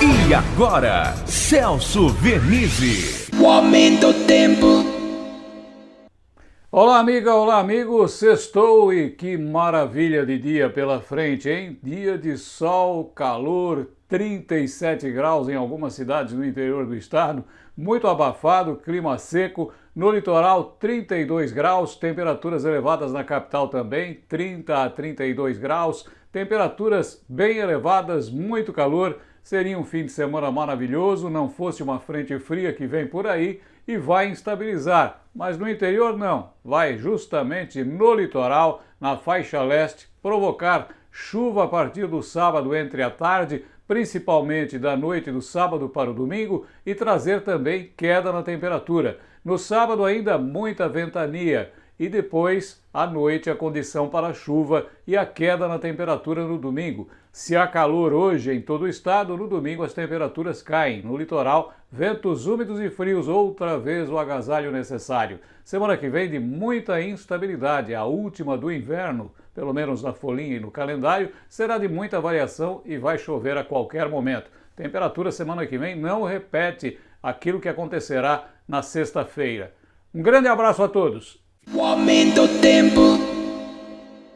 E agora, Celso Vernizzi. O aumento do tempo. Olá, amiga, olá, amigo. Sextou e que maravilha de dia pela frente, hein? Dia de sol, calor, 37 graus em algumas cidades no interior do estado, muito abafado, clima seco. No litoral, 32 graus, temperaturas elevadas na capital também, 30 a 32 graus, temperaturas bem elevadas, muito calor. Seria um fim de semana maravilhoso, não fosse uma frente fria que vem por aí e vai instabilizar. Mas no interior não, vai justamente no litoral, na faixa leste, provocar chuva a partir do sábado entre a tarde, principalmente da noite do sábado para o domingo, e trazer também queda na temperatura. No sábado ainda muita ventania e depois, à noite, a condição para chuva e a queda na temperatura no domingo. Se há calor hoje em todo o estado, no domingo as temperaturas caem. No litoral, ventos úmidos e frios, outra vez o agasalho necessário. Semana que vem de muita instabilidade, a última do inverno, pelo menos na folhinha e no calendário, será de muita variação e vai chover a qualquer momento. Temperatura semana que vem não repete aquilo que acontecerá na sexta-feira. Um grande abraço a todos! O aumento do tempo.